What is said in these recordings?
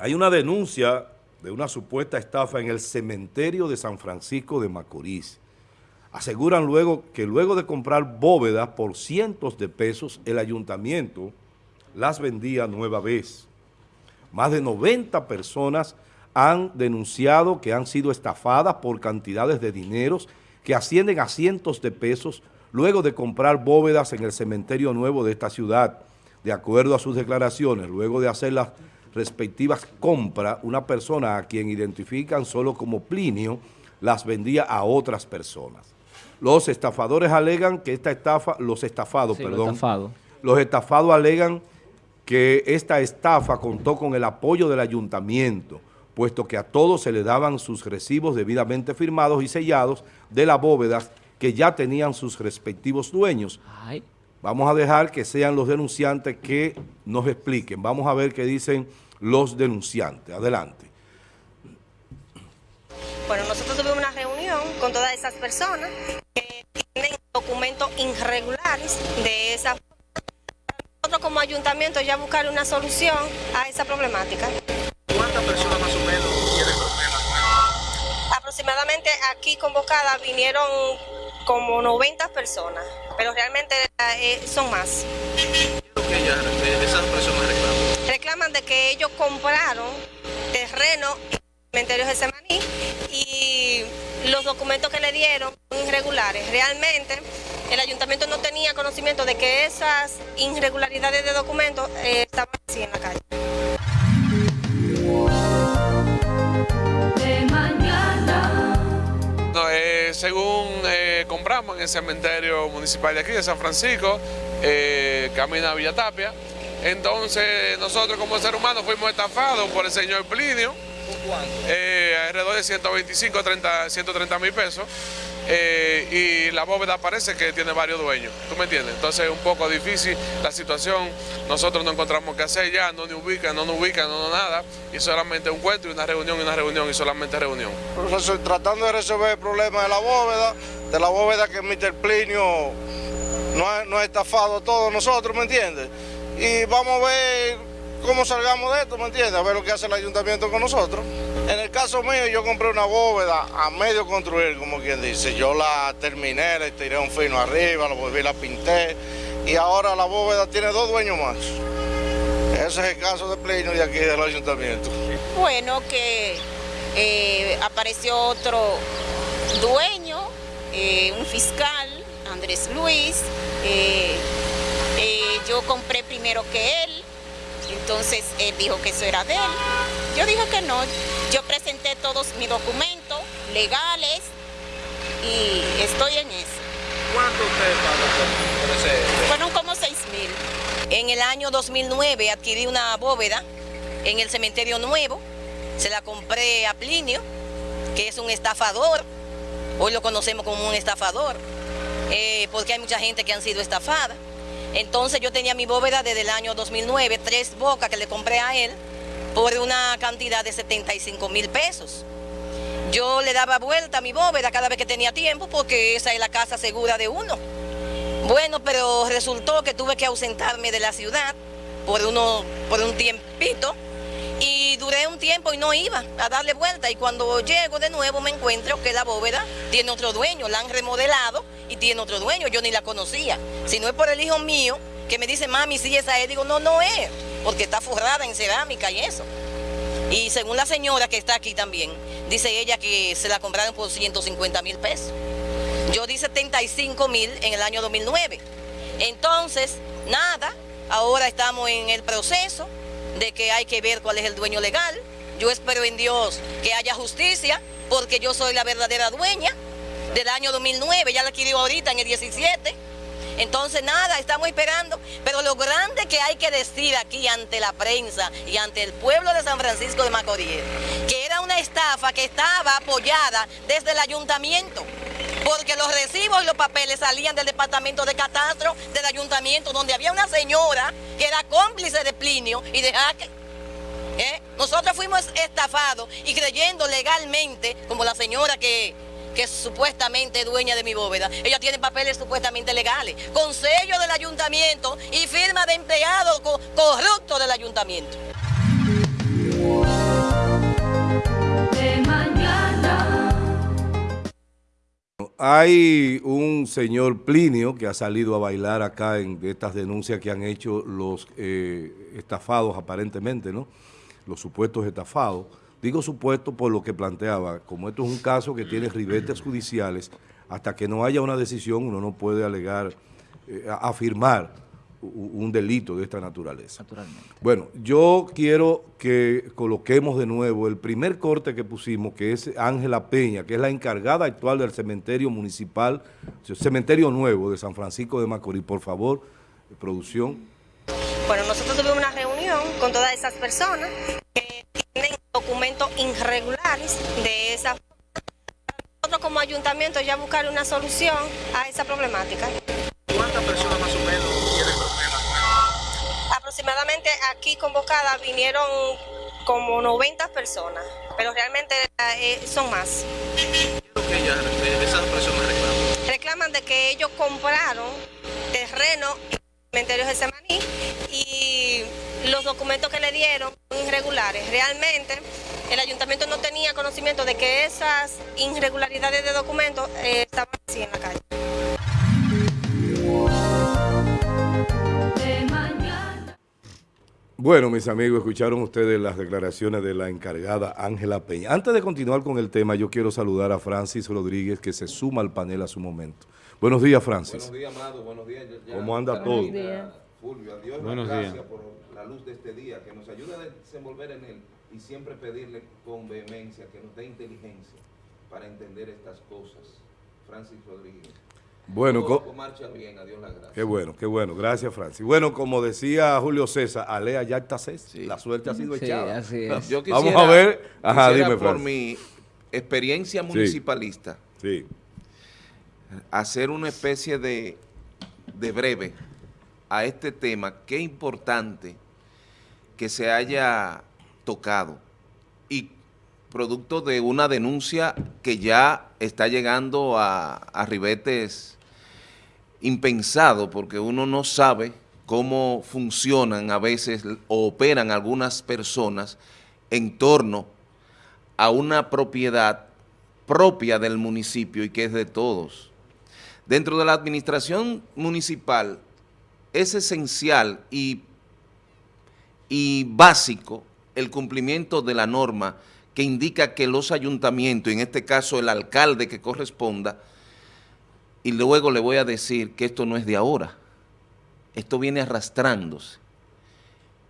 Hay una denuncia de una supuesta estafa en el cementerio de San Francisco de Macorís. Aseguran luego que luego de comprar bóvedas por cientos de pesos, el ayuntamiento las vendía nueva vez. Más de 90 personas han denunciado que han sido estafadas por cantidades de dineros que ascienden a cientos de pesos luego de comprar bóvedas en el cementerio nuevo de esta ciudad. De acuerdo a sus declaraciones, luego de hacer las respectivas compras, una persona a quien identifican solo como Plinio, las vendía a otras personas. Los estafadores alegan que esta estafa, los estafados, perdón, los estafados alegan que esta estafa contó con el apoyo del ayuntamiento, puesto que a todos se le daban sus recibos debidamente firmados y sellados de las bóvedas que ya tenían sus respectivos dueños. Vamos a dejar que sean los denunciantes que nos expliquen. Vamos a ver qué dicen los denunciantes. Adelante. Bueno, nosotros tuvimos una reunión con todas esas personas que tienen documentos irregulares de esa nosotros como ayuntamiento ya buscar una solución a esa problemática. ¿Cuántas personas más o menos tienen problemas? Aproximadamente aquí convocadas vinieron como 90 personas, pero realmente eh, son más. ¿Qué es lo que ellas, esas personas de que ellos compraron terreno en el cementerio de Semaní y los documentos que le dieron son irregulares. Realmente el ayuntamiento no tenía conocimiento de que esas irregularidades de documentos eh, estaban así en la calle. Eh, según eh, compramos en el cementerio municipal de aquí, de San Francisco, eh, camina a Villa Tapia, entonces nosotros como ser humano fuimos estafados por el señor Plinio, eh, alrededor de 125, 30, 130 mil pesos. Eh, y la bóveda parece que tiene varios dueños, ¿tú me entiendes? Entonces es un poco difícil la situación, nosotros no encontramos qué hacer ya, no nos ubican, no nos ubican, no, no nada, y solamente un cuento y una reunión y una reunión y solamente reunión. Profesor, tratando de resolver el problema de la bóveda, de la bóveda que Mr. Plinio no ha, no estafado a todos nosotros, ¿me entiendes? Y vamos a ver cómo salgamos de esto, ¿me entiendes? A ver lo que hace el ayuntamiento con nosotros. En el caso mío, yo compré una bóveda a medio construir, como quien dice. Yo la terminé, le tiré un fino arriba, la volví, la pinté. Y ahora la bóveda tiene dos dueños más. Ese es el caso de Plinio de aquí del ayuntamiento. Bueno, que eh, apareció otro dueño, eh, un fiscal, Andrés Luis. Eh, yo compré primero que él, entonces él dijo que eso era de él. Yo dije que no. Yo presenté todos mis documentos legales y estoy en eso. ¿Cuánto usted pagó por ese? Fueron como 6 mil. En el año 2009 adquirí una bóveda en el cementerio nuevo, se la compré a Plinio, que es un estafador, hoy lo conocemos como un estafador, eh, porque hay mucha gente que han sido estafada. Entonces yo tenía mi bóveda desde el año 2009, tres bocas que le compré a él por una cantidad de 75 mil pesos. Yo le daba vuelta a mi bóveda cada vez que tenía tiempo porque esa es la casa segura de uno. Bueno, pero resultó que tuve que ausentarme de la ciudad por, por un tiempito y duré un tiempo y no iba a darle vuelta y cuando llego de nuevo me encuentro que la bóveda tiene otro dueño, la han remodelado y tiene otro dueño, yo ni la conocía. Si no es por el hijo mío que me dice, mami, sí, esa es, digo, no, no es, porque está forrada en cerámica y eso. Y según la señora que está aquí también, dice ella que se la compraron por 150 mil pesos. Yo di 75 mil en el año 2009. Entonces, nada, ahora estamos en el proceso de que hay que ver cuál es el dueño legal. Yo espero en Dios que haya justicia, porque yo soy la verdadera dueña del año 2009, ya la adquirió ahorita en el 17. Entonces nada, estamos esperando, pero lo grande que hay que decir aquí ante la prensa y ante el pueblo de San Francisco de Macorís, que era una estafa que estaba apoyada desde el ayuntamiento, porque los recibos y los papeles salían del departamento de catastro del ayuntamiento, donde había una señora que era cómplice de Plinio y de Jaque. ¿eh? Nosotros fuimos estafados y creyendo legalmente, como la señora que que es supuestamente dueña de mi bóveda. Ella tiene papeles supuestamente legales, con sello del ayuntamiento y firma de empleado co corrupto del ayuntamiento. Hay un señor Plinio que ha salido a bailar acá en estas denuncias que han hecho los eh, estafados aparentemente, ¿no? Los supuestos estafados. Digo supuesto por lo que planteaba, como esto es un caso que tiene ribetes judiciales, hasta que no haya una decisión uno no puede alegar, eh, afirmar un delito de esta naturaleza. Naturalmente. Bueno, yo quiero que coloquemos de nuevo el primer corte que pusimos, que es Ángela Peña, que es la encargada actual del cementerio municipal, cementerio nuevo de San Francisco de Macorís. Por favor, producción. Bueno, nosotros tuvimos una reunión con todas esas personas documentos irregulares de esa nosotros como ayuntamiento ya buscar una solución a esa problemática. ¿Cuántas personas más o menos tienen problemas? Aproximadamente aquí convocadas vinieron como 90 personas, pero realmente eh, son más. ¿Qué es lo que ellas, eh, esas personas reclaman? Reclaman de que ellos compraron terreno en el cementerio de Semaní y los documentos que le dieron son irregulares. Realmente el ayuntamiento no tenía conocimiento de que esas irregularidades de documentos eh, estaban así en la calle. Bueno, mis amigos, escucharon ustedes las declaraciones de la encargada Ángela Peña. Antes de continuar con el tema, yo quiero saludar a Francis Rodríguez, que se suma al panel a su momento. Buenos días, Francis. Buenos días, Amado. Buenos días. Ya- ¿Cómo anda todo? Fulvio, a Dios Buenos días. gracias por la luz de este día, que nos ayude a desenvolver en él y siempre pedirle con vehemencia que nos dé inteligencia para entender estas cosas. Francis Rodríguez. Bueno, Todo marcha bien, a Dios las gracias. qué bueno, qué bueno. Gracias, Francis. Bueno, como decía Julio César, alea yacta ses. Sí. La suerte ha sido Sí, echada. así es. Yo Vamos quisiera- a ver. Ajá, quisiera, dime, por Francis. mi experiencia municipalista, Sí. hacer una especie de, de breve a este tema. Qué importante que se haya tocado y producto de una denuncia que ya está llegando a, ribetes impensado porque uno no sabe cómo funcionan a veces o operan algunas personas en torno a una propiedad propia del municipio y que es de todos. Dentro de la administración municipal es esencial y, y básico el cumplimiento de la norma que indica que los ayuntamientos, en este caso el alcalde que corresponda, y luego le voy a decir que esto no es de ahora, esto viene arrastrándose.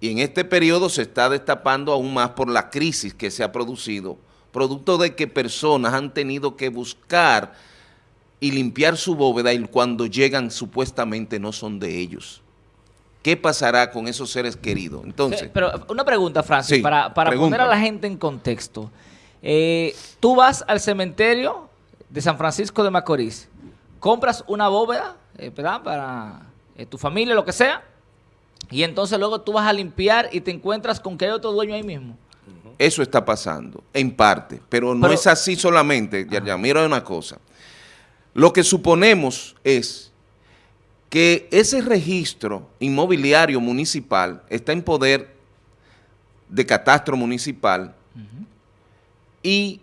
Y en este periodo se está destapando aún más por la crisis que se ha producido, producto de que personas han tenido que buscar y limpiar su bóveda y cuando llegan supuestamente no son de ellos. ¿Qué pasará con esos seres queridos? Entonces, Pero una pregunta, Francis, Sí, para, para poner a la gente en contexto. Eh, tú vas al cementerio de San Francisco de Macorís, compras una bóveda, eh, ¿verdad? Para eh, tu familia, lo que sea, y entonces luego tú vas a limpiar y te encuentras con que hay otro dueño ahí mismo. Eso está pasando, en parte, pero no Pero- es así solamente. Ya, ya, mira una cosa. Lo que suponemos es que ese registro inmobiliario municipal está en poder de catastro municipal y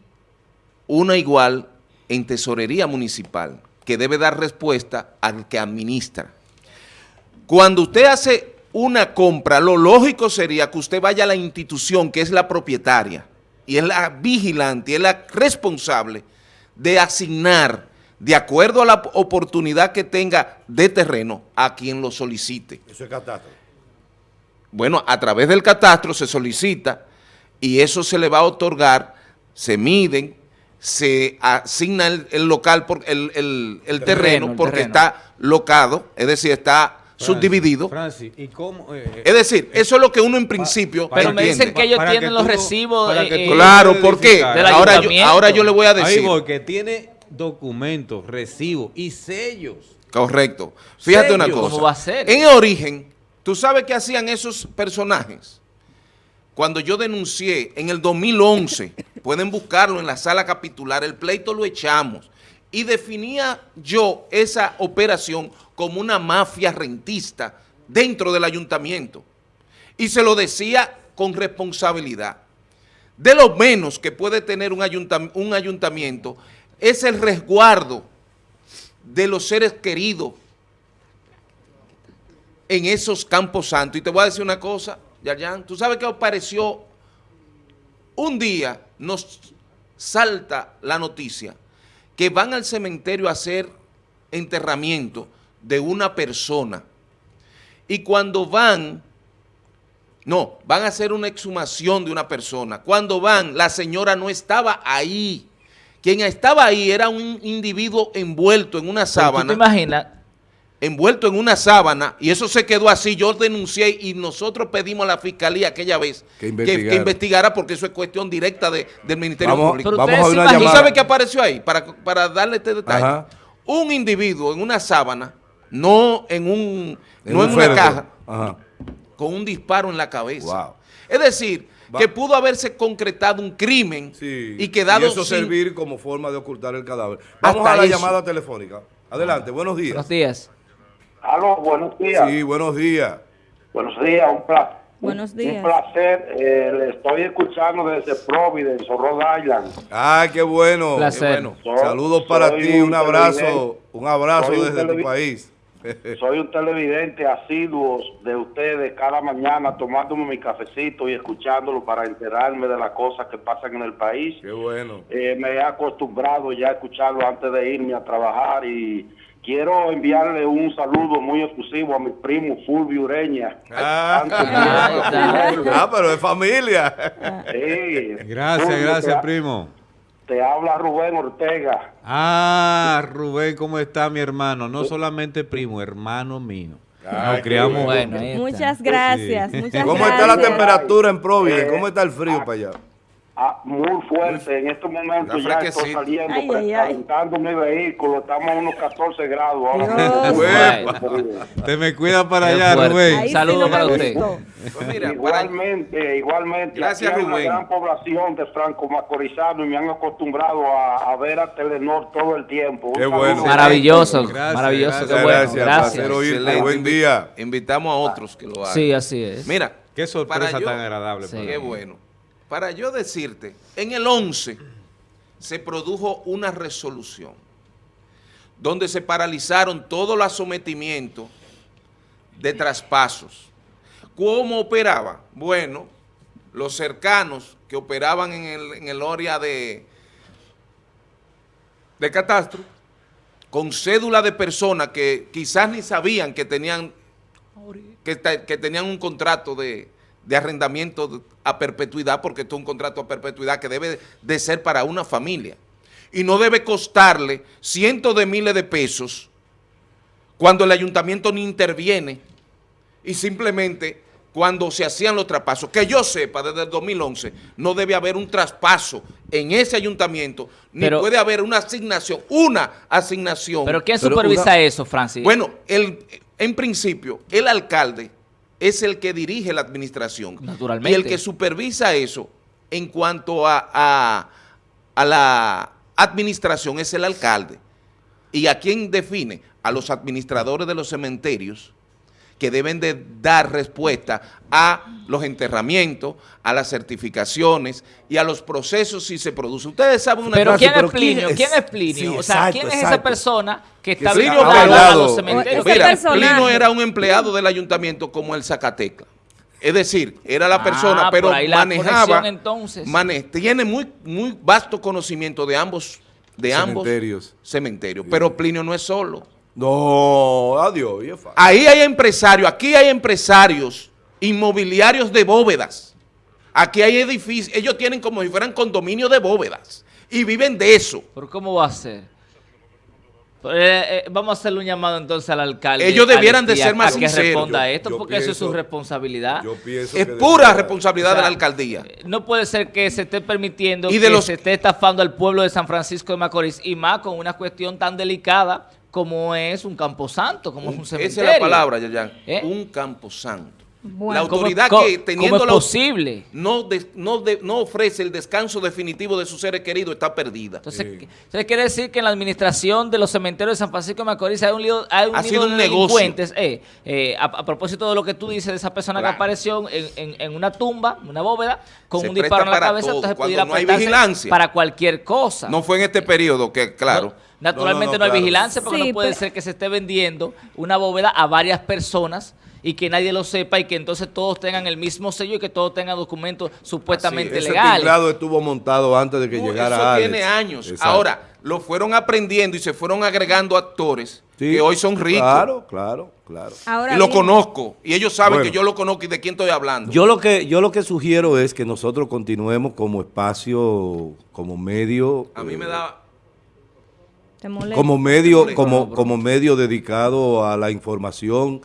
una igual en tesorería municipal, que debe dar respuesta al que administra. Cuando usted hace una compra, lo lógico sería que usted vaya a la institución que es la propietaria y es la vigilante, y es la responsable de asignar, de acuerdo a la oportunidad que tenga de terreno, a quien lo solicite. Eso es catástrofe. Bueno, a través del catastro se solicita y eso se le va a otorgar, se miden, se asigna el, el local, por, el, el- el terreno, terreno, el porque terreno. está locado, es decir, está subdividido. Francis, ¿y cómo? eh, Es decir, eso es lo que uno en principio Pero me dicen que ellos Para tienen que los tú- recibos. eh, eh, Claro, ¿por qué? Ahora yo, ahora yo le voy a Ahí decir. voy, que tiene documentos, recibos y sellos. Correcto. Fíjate una cosa. ¿Cómo va a ser? En origen, ¿tú sabes qué hacían esos personajes? Cuando yo denuncié en el 2011, pueden buscarlo en la sala capitular, el pleito lo echamos y definía yo esa operación como una mafia rentista dentro del ayuntamiento y se lo decía con responsabilidad. De lo menos que puede tener un, ayuntam- un ayuntamiento es el resguardo de los seres queridos en esos campos santos. Y te voy a decir una cosa, Yayan, tú sabes que apareció un día, nos salta la noticia que van al cementerio a hacer enterramiento de una persona. Y cuando van, no, van a hacer una exhumación de una persona. Cuando van, la señora no estaba ahí. Quien estaba ahí era un individuo envuelto en una sábana ¿Tú te imaginas? envuelto en una sábana y eso se quedó así, yo denuncié y nosotros pedimos a la fiscalía aquella vez Que que, investigara. que investigara porque eso es cuestión directa de- del Ministerio Vamos, Público. Pero vamos a una ¿Tú sabes qué apareció ahí? Para, para darle este detalle. Ajá. Un individuo en una sábana, no en un, En no un en una féretro. caja, Ajá. con un disparo en la cabeza. Wow. Es decir, Va- que pudo haberse concretado un crimen Sí. y quedado Y eso sin- servir como forma de ocultar el cadáver. Vamos Hasta a la eso. llamada telefónica. Adelante, buenos días. Buenos días. Aló, buenos días. Sí, buenos días. Buenos días, un placer. Buenos Un días. placer. eh, le estoy escuchando desde Providence, o Rhode Island. Ay, qué bueno. Placer. Qué bueno. Soy- Saludos para soy ti, un un abrazo, un abrazo Soy un desde tu país. Soy un televidente asiduo de ustedes cada mañana tomándome mi cafecito y escuchándolo para enterarme de las cosas que pasan en el país. Qué bueno. Eh, me he acostumbrado ya a escucharlo antes de irme a trabajar y quiero enviarle un saludo muy exclusivo a mi primo Fulvio Ureña. Ah, de- ah, pero es familia. Sí. Gracias, Fulvio, gracias, primo. Te habla Rubén Ortega. Ah, Rubén, ¿cómo está mi hermano? No solamente primo, hermano mío. Ay, criamos Bueno. Muchas gracias, Sí. muchas ¿Cómo gracias. está la temperatura en Providence? Eh, ¿Cómo está el frío para allá? Ah, muy fuerte. En estos momentos ya estoy saliendo, Ay, ay, ay. calentando mi vehículo. Estamos a unos 14 grados. ahora mismo. Te me cuida para Qué allá. Rubén. Saludos para usted. Pues mira, para- igualmente, igualmente. Gracias, Aquí hay Rubén. una gran población de franco macorizano y me han acostumbrado a, a ver a Telenor todo el tiempo. Qué bueno. Maravilloso, Gracias, maravilloso, gracias. qué bueno. Gracias, Gracias. Buen día. invitamos a otros que lo hagan. Sí, así es. Mira, Qué sorpresa para yo- tan agradable. Sí. para Qué bueno. Para yo decirte, en el 11 se produjo una resolución donde se paralizaron todos los sometimientos de traspasos. ¿Cómo operaba? Bueno, los cercanos que operaban en el, en el área de, de catastro, con cédula de personas que quizás ni sabían que tenían que, que tenían un contrato de, de arrendamiento a perpetuidad, porque esto es un contrato a perpetuidad que debe de ser para una familia. Y no debe costarle cientos de miles de pesos cuando el ayuntamiento ni interviene y simplemente cuando se hacían los traspasos, que yo sepa desde el 2011, no debe haber un traspaso en ese ayuntamiento, ni Pero- puede haber una asignación, una asignación. Pero ¿quién Pero supervisa una- eso, Francis? Bueno, el, en principio, el alcalde es el que dirige la administración. Naturalmente. Y el que supervisa eso en cuanto a, a- a la administración es el alcalde. ¿Y a quién define? A los administradores de los cementerios que deben de dar respuesta a los enterramientos, a las certificaciones y a los procesos si se produce. Ustedes saben una pero cosa. ¿quién pero es Plinio? ¿quién ¿Quién es? Plinio? Sí, o sea, exacto, ¿quién es esa persona que está vinculada a los cementerios? Ese Mira. Plino era un empleado del ayuntamiento como el Zacatecla. Es decir, era la Ah, persona, pero manejaba, conexión, entonces. mane- tiene muy, muy vasto conocimiento de ambos, de ambos Cementerios. cementerios. Pero Plinio no es solo. No, adiós. Ahí hay empresarios, aquí hay empresarios inmobiliarios de bóvedas. Aquí hay edificios, ellos tienen como si fueran condominios de bóvedas y viven de eso. ¿Pero cómo va a ser? Eh, eh, vamos a hacerle un llamado entonces al alcalde. Ellos debieran de ser más a que sinceros. responda a esto, yo porque eso es su responsabilidad. Yo pienso Es que pura debería- responsabilidad O sea, de la alcaldía. No puede ser que se esté permitiendo Y de que los- se esté estafando al pueblo de San Francisco de Macorís y más con una cuestión tan delicada como es un camposanto, como es un Esa cementerio. es la palabra, Yayan. ¿Eh? Un camposanto. Bueno. la autoridad ¿Cómo- que teniendo cómo es la- posible? no, no, de- no ofrece el descanso definitivo de sus seres queridos está perdida. Entonces, ¿se quiere decir que en la administración de los cementerios de San Francisco de Macorís hay un lío, hay un Ha lío sido de un negocio. delincuentes? Eh, eh, a, a propósito de lo que tú dices de esa persona Claro. que apareció en, en- en una tumba, una bóveda, con Se un disparo en la cabeza, todo. entonces Cuando pudiera no hay prestarse vigilancia. para cualquier cosa. No fue en este periodo que, claro. Naturalmente no, No, no, no, hay claro. vigilancia porque Sí, no puede pero- ser que se esté vendiendo una bóveda a varias personas y que nadie lo sepa y que entonces todos tengan el mismo sello y que todos tengan documentos supuestamente Ese legales. tinglado estuvo montado antes de que No, llegara eso Alex. tiene años. Exacto. Ahora, lo fueron aprendiendo y se fueron agregando actores Sí, que hoy son ricos. Claro, claro, claro. Ahora y lo bien, conozco. Y ellos saben Bueno. que yo lo conozco y de quién estoy hablando. Yo lo que yo lo que sugiero es que nosotros continuemos como espacio, como medio, A mí me da... como medio, como como medio dedicado a la información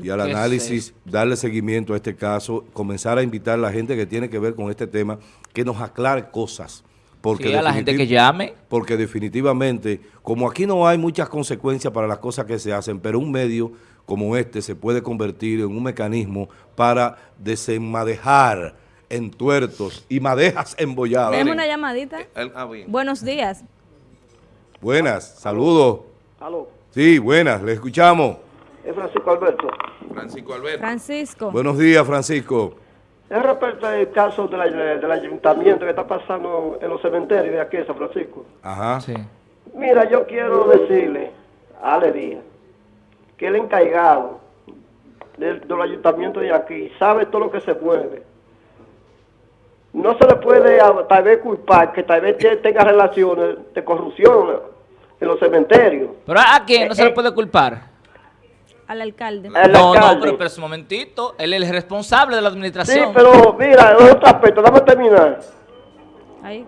y al ¿Qué es análisis, darle seguimiento a este caso, comenzar a invitar a la gente que tiene que ver con este tema que nos aclare cosas. Porque Sí, a la gente que llame. Porque definitivamente, como aquí no hay muchas consecuencias para las cosas que se hacen, pero un medio como este se puede convertir en un mecanismo para desenmadejar entuertos y madejas embolladas. Tenemos una llamadita. el- ah, bien. Buenos días. Buenas, saludos. Aló, Sí, buenas, le escuchamos. Es Francisco Alberto. Francisco Alberto. Francisco. Buenos días, Francisco. Es respecto al caso de la- del ayuntamiento que está pasando en los cementerios de aquí San Francisco. Ajá. Sí. Mira, yo quiero decirle a Ale Díaz que el encargado del, del ayuntamiento de aquí sabe todo lo que se mueve. No se le puede a- tal vez culpar que tal vez te- tenga relaciones de corrupción en los cementerios. Pero a quién no se Eh, le eh. puede culpar. Al alcalde. No, no, pero, pero un momentito. Él es el responsable de la Sí, administración. pero mira, en otro aspecto, dame terminar. Ahí.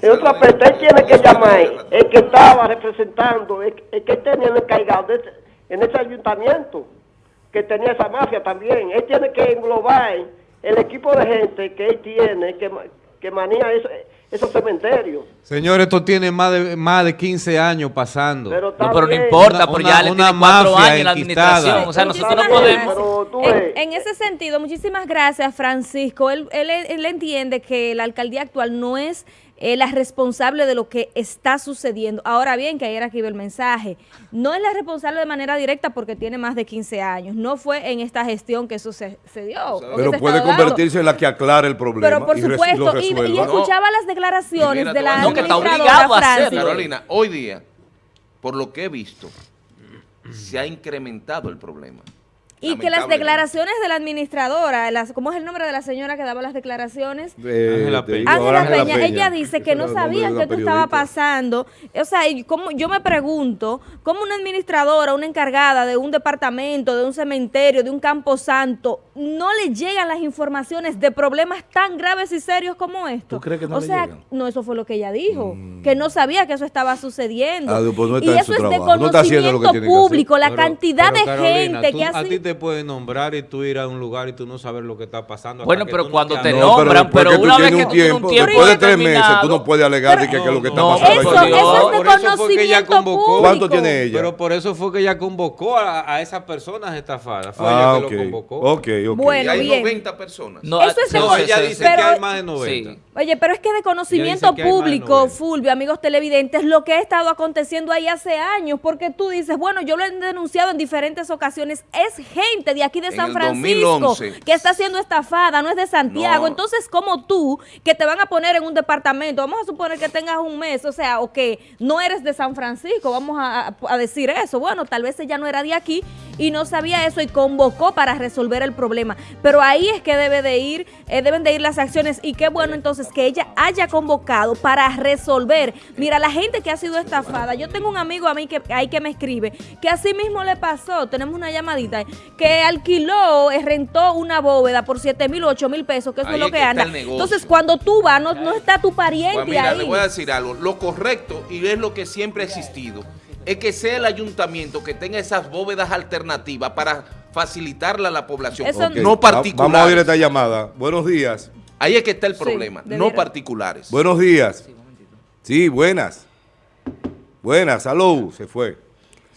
En otro aspecto, él tiene que llamar, el que estaba representando, el, el que tenía el encargado de ese- en ese ayuntamiento, que tenía esa mafia también. Él tiene que englobar el equipo de gente que él tiene, que, ma- que maneja eso- esos cementerios. Señor, esto tiene más de, más de 15 años pasando. Pero, está No, pero no importa, una- ya le una tiene cuatro mafia años en la administración. O sea, nosotros no podemos... En, en ese sentido, muchísimas gracias, Francisco. Él, él, él entiende que la alcaldía actual no es eh, la responsable de lo que está sucediendo. Ahora bien, que ayer aquí ve el mensaje, no es la responsable de manera directa porque tiene más de 15 años. No fue en esta gestión que eso se, se dio. Pero se puede convertirse en la que aclare el problema. Pero por y supuesto, y, escuchaba las declaraciones mira, de la No, que está obligado a. Francis. Carolina, hoy día, por lo que he visto, se ha incrementado el problema. Y que las declaraciones de la administradora, las, ¿cómo es el nombre de la señora que daba las declaraciones? Ángela te Peña. Ángela Peña, ella dice que no sabía de esto estaba pasando. O sea, y como, yo me pregunto, ¿cómo una administradora, una encargada de un departamento, de un cementerio, de un campo santo, no le llegan las informaciones de problemas tan graves y serios como esto? ¿Tú crees que no o le sea, llegan? Mm. no, eso fue lo que ella dijo, que no sabía que eso estaba sucediendo. Ah, pues no está y en eso su es de trabajo, no está haciendo lo que conocimiento público, la Pero- cantidad pero, de Carolina, gente tú- que A ha ti sido... te pueden nombrar y tú ir a un lugar y tú no sabes lo que está pasando. Bueno, pero tú no cuando te. No, nombran, pero que tú una vez tienes que un tú tienes un tiempo, después de tres meses, tú no puedes alegar de que, que lo que está No, pasando. Eso, es eso que- es de Por eso fue que ella conocimiento convocó. público. ¿Cuánto tiene ella? Pero por eso fue que ella convocó a, a esas personas estafadas. Fue Ah, ella que lo convocó. Ok, ok. Bueno, y hay bien. 90 personas. No, Eso es No, ella dice pero- que hay más de 90. Sí. Oye, pero es que de conocimiento público, 90. Fulvio, amigos televidentes, lo que ha estado aconteciendo ahí hace años, porque tú dices, bueno, yo lo he denunciado en diferentes ocasiones, es gente de aquí de En San Francisco 2011. que está siendo estafada, no es de Santiago. No. Entonces, como tú, que te van a poner en un departamento, vamos a suponer que tengas un mes, o sea, o que no eres de San Francisco, vamos a, a- a decir eso. Bueno, tal vez ella no era de aquí y no sabía eso y convocó para resolver el problema. Pero ahí es que debe de ir, eh, deben de ir las acciones y qué bueno entonces que ella haya convocado para resolver. Mira, la gente que ha sido estafada, yo tengo un amigo a mí que ahí que me escribe, que así mismo le pasó, tenemos una llamadita, que alquiló, eh, rentó una bóveda por 7 mil, 8 mil pesos, que eso Ahí es lo que, que anda. Entonces, cuando tú vas, no, no está tu pariente Pues mira, ahí. le voy a decir algo. Lo correcto, y es lo que siempre ha existido, es que sea el ayuntamiento que tenga esas bóvedas alternativas para facilitarla a la población, Eso Ok, no particulares. Vamos a oír esta llamada. Buenos días. Ahí es que está el problema, no particulares. Buenos días. Sí, buenas. Buenas, salud. Se fue.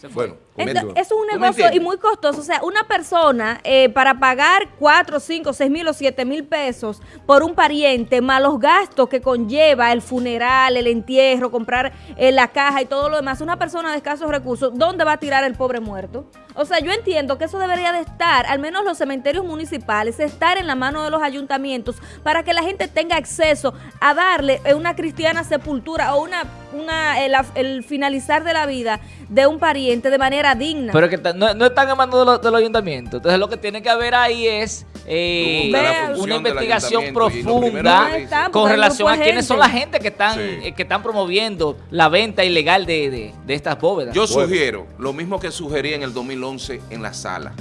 Se fue. Bueno, Eso es un ¿Tú me negocio y muy costoso. O sea, una persona eh, para pagar 4, 5, 6 mil o 7 mil pesos por un pariente, más los gastos que conlleva el funeral, el entierro, comprar eh, la caja y todo lo demás, una persona de escasos recursos, ¿dónde va a tirar el pobre muerto? O sea, yo entiendo que eso debería de estar, al menos los cementerios municipales, estar en la mano de los ayuntamientos para que la gente tenga acceso a darle eh, una cristiana sepultura o una, una el, el finalizar de la vida de un pariente de manera digna. Pero que no, no están en manos de los, de los ayuntamientos. Entonces lo que tiene que haber ahí es eh, una del investigación ayuntamiento profunda No con relación a quiénes son la gente que están, Sí. eh, que están promoviendo la venta ilegal de, de- de estas bóvedas. Yo Bueno. sugiero lo mismo que sugerí en el 2011 en la sala,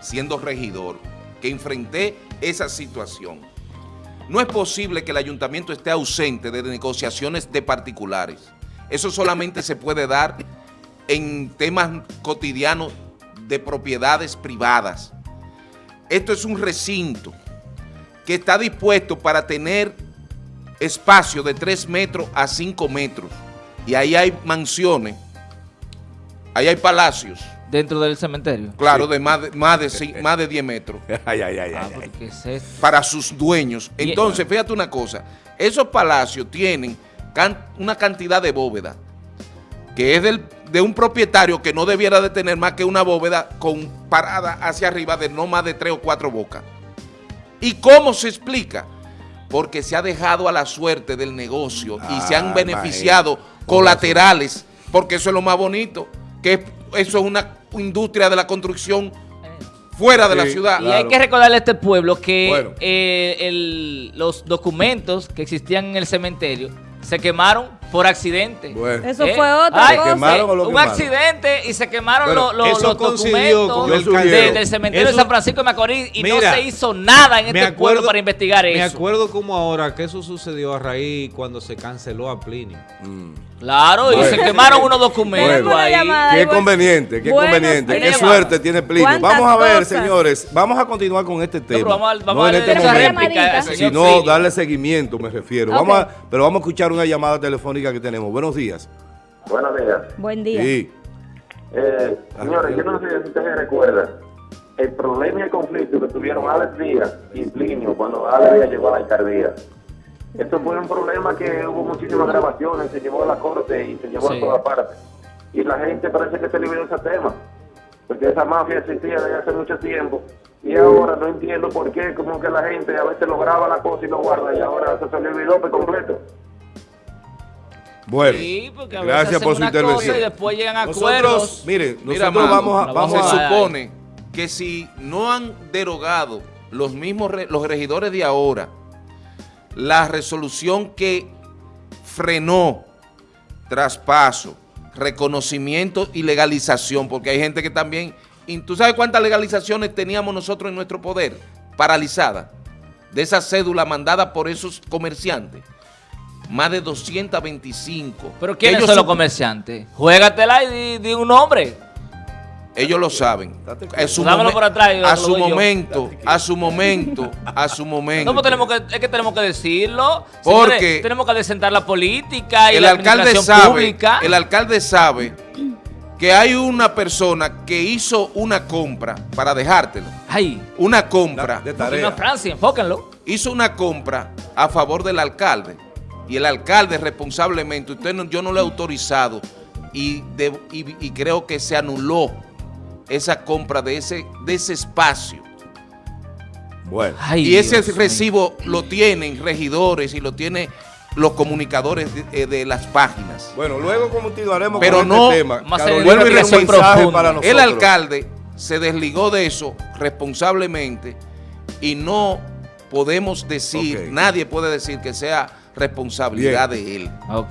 siendo regidor, que enfrenté esa situación. No es posible que el ayuntamiento esté ausente de negociaciones de particulares. Eso solamente se puede dar en temas cotidianos de propiedades privadas. Esto es un recinto que está dispuesto para tener espacio de 3 metros a 5 metros. Y ahí hay mansiones, ahí hay palacios, Dentro del cementerio. claro, de más de, más de, más de 10 metros Ay, ay, ay, Ah, ay, ay. porque es esto. para sus dueños. Entonces, fíjate una cosa, esos palacios tienen can- una cantidad de bóveda que es del- de un propietario que no debiera de tener más que una bóveda con parada hacia arriba de no más de tres o cuatro bocas. ¿Y cómo se explica? Porque se ha dejado a la suerte del negocio y se han Ah, beneficiado colaterales, porque eso es lo más bonito, que eso es una industria de la construcción fuera de la ciudad. Y hay que recordarle a este pueblo que Bueno. eh, el- los documentos que existían en el cementerio se quemaron por accidente. Bueno. Eso ¿Eh? fue otra Ay, cosa. quemaron o lo un quemaron? accidente y se quemaron Bueno, lo- lo- eso los coincidió documentos con el de- del cementerio Eso- de San Francisco de Macorís y no se hizo nada en me este pueblo acuerdo- para investigar Me eso. acuerdo como ahora que eso sucedió a raíz cuando se canceló a Plinio. Mm. Claro, y se quemaron unos documentos Bueno. Ahí. llamada. Qué conveniente, qué conveniente, qué suerte tiene Plinio. ¿Cuántas Vamos a ver, cosas? señores, vamos a continuar con este tema. pero vamos a- vamos no a en darle este momento, sino darle seguimiento, me refiero. Ok. Vamos a- pero vamos a escuchar una llamada telefónica que tenemos. Buenos días. Buenos días. Buen día. Sí. Eh, señores, yo no sé si ustedes recuerdan el problema y el conflicto que tuvieron Alex Díaz y Plinio cuando Alex Díaz llegó a la alcaldía. Esto fue un problema que hubo muchísimas grabaciones, se llevó a la corte y se llevó Sí. a todas partes. Y la gente parece que se olvidó ese tema, porque esa mafia existía desde hace mucho tiempo. Y ahora no entiendo por qué, como que la gente a veces lo graba la cosa y lo guarda y ahora se se le olvidó por completo. Bueno, Sí, porque a veces gracias por su una cosa intervención. y después llegan a Nosotros, acuerdos. miren, Mira, nosotros mano, vamos a, vamos se vamos a- a- supone que si no han derogado los mismos re- los regidores de ahora la resolución que frenó traspaso, reconocimiento y legalización, porque hay gente que también, ¿tú sabes cuántas legalizaciones teníamos nosotros en nuestro poder? Paralizadas, de esa cédula mandada por esos comerciantes. Más de 225. Pero ¿quiénes Ellos son los comerciantes? Juégatela y di, di un nombre. Ellos lo saben. A su, momen- por atrás a su momento, a su momento, a su momento. No, pues tenemos que, es que tenemos que decirlo. Porque- Señores, tenemos que desentar la política y el la alcalde sabe, pública. el alcalde sabe que hay una persona que hizo una compra para dejártelo. Ay, Una compra. de Fino tarea. Francia, enfóquenlo. hizo una compra a favor del alcalde y el alcalde responsablemente, usted no- yo no le he autorizado y, de- y- y creo que se anuló esa compra de ese, de ese espacio. Bueno, Ay, y ese Dios mío. recibo lo tienen regidores y lo tienen los comunicadores de, eh, de las páginas. bueno, luego continuaremos Pero con no- este tema. Vamos a hacer Carolina vuelvo y mensaje para nosotros. El alcalde se desligó de eso responsablemente y no podemos decir, nadie puede decir que sea responsabilidad Bien. de él. Ok.